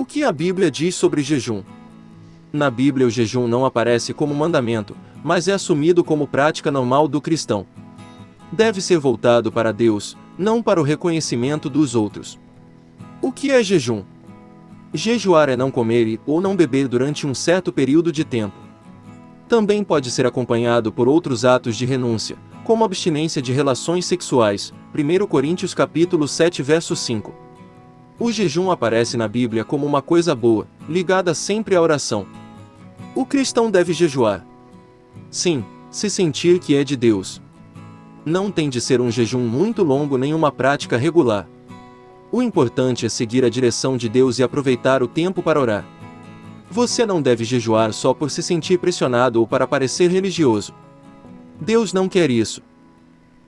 O que a Bíblia diz sobre jejum? Na Bíblia, o jejum não aparece como mandamento, mas é assumido como prática normal do cristão. Deve ser voltado para Deus, não para o reconhecimento dos outros. O que é jejum? Jejuar é não comer ou não beber durante um certo período de tempo. Também pode ser acompanhado por outros atos de renúncia, como abstinência de relações sexuais, 1 Coríntios capítulo 7 verso 5. O jejum aparece na Bíblia como uma coisa boa, ligada sempre à oração. O cristão deve jejuar. Sim, se sentir que é de Deus. Não tem de ser um jejum muito longo nem uma prática regular. O importante é seguir a direção de Deus e aproveitar o tempo para orar. Você não deve jejuar só por se sentir pressionado ou para parecer religioso. Deus não quer isso.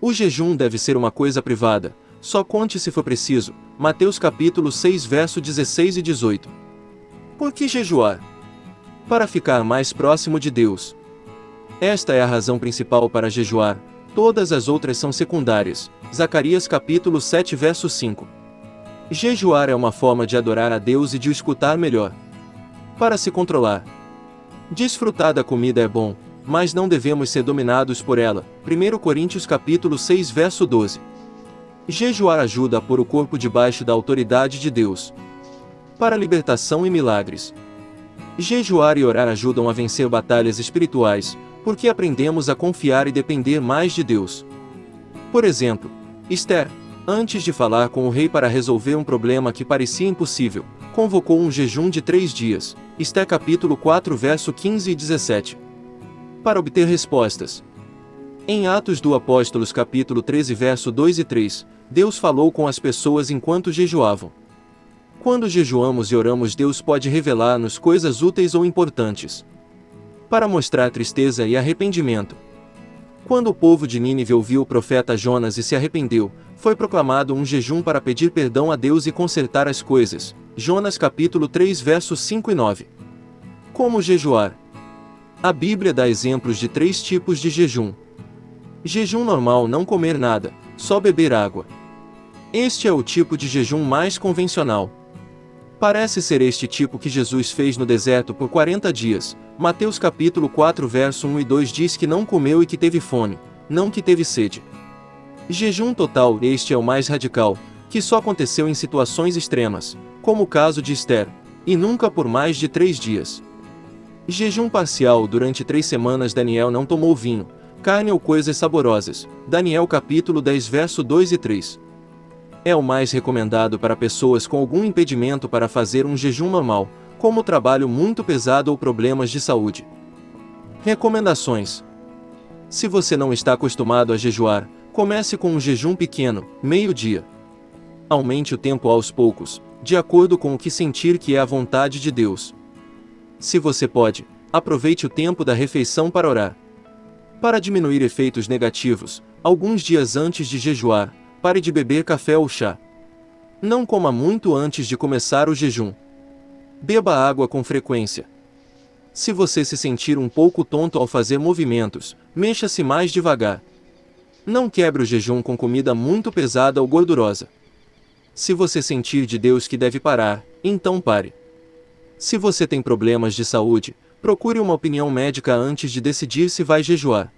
O jejum deve ser uma coisa privada, só conte se for preciso. Mateus capítulo 6 verso 16 e 18. Por que jejuar? Para ficar mais próximo de Deus. Esta é a razão principal para jejuar, todas as outras são secundárias. Zacarias capítulo 7 verso 5. Jejuar é uma forma de adorar a Deus e de o escutar melhor. Para se controlar. Desfrutar da comida é bom, mas não devemos ser dominados por ela. 1 Coríntios capítulo 6 verso 12. Jejuar ajuda a pôr o corpo debaixo da autoridade de Deus. Para libertação e milagres. Jejuar e orar ajudam a vencer batalhas espirituais, porque aprendemos a confiar e depender mais de Deus. Por exemplo, Esther, Antes de falar com o rei para resolver um problema que parecia impossível, convocou um jejum de três dias, Esté capítulo 4 verso 15 e 17. Para obter respostas. Em Atos do Apóstolos capítulo 13 verso 2 e 3, Deus falou com as pessoas enquanto jejuavam. Quando jejuamos e oramos Deus pode revelar-nos coisas úteis ou importantes. Para mostrar tristeza e arrependimento. Quando o povo de Nínive ouviu o profeta Jonas e se arrependeu, foi proclamado um jejum para pedir perdão a Deus e consertar as coisas. Jonas capítulo 3 versos 5 e 9. Como jejuar? A Bíblia dá exemplos de três tipos de jejum. Jejum normal não comer nada, só beber água. Este é o tipo de jejum mais convencional. Parece ser este tipo que Jesus fez no deserto por 40 dias. Mateus capítulo 4 verso 1 e 2 diz que não comeu e que teve fome, não que teve sede. Jejum total, este é o mais radical, que só aconteceu em situações extremas, como o caso de Esther, e nunca por mais de três dias. Jejum parcial, durante três semanas Daniel não tomou vinho, carne ou coisas saborosas, Daniel capítulo 10 verso 2 e 3. É o mais recomendado para pessoas com algum impedimento para fazer um jejum normal, como trabalho muito pesado ou problemas de saúde. Recomendações: Se você não está acostumado a jejuar, Comece com um jejum pequeno, meio-dia. Aumente o tempo aos poucos, de acordo com o que sentir que é a vontade de Deus. Se você pode, aproveite o tempo da refeição para orar. Para diminuir efeitos negativos, alguns dias antes de jejuar, pare de beber café ou chá. Não coma muito antes de começar o jejum. Beba água com frequência. Se você se sentir um pouco tonto ao fazer movimentos, mexa-se mais devagar. Não quebre o jejum com comida muito pesada ou gordurosa. Se você sentir de Deus que deve parar, então pare. Se você tem problemas de saúde, procure uma opinião médica antes de decidir se vai jejuar.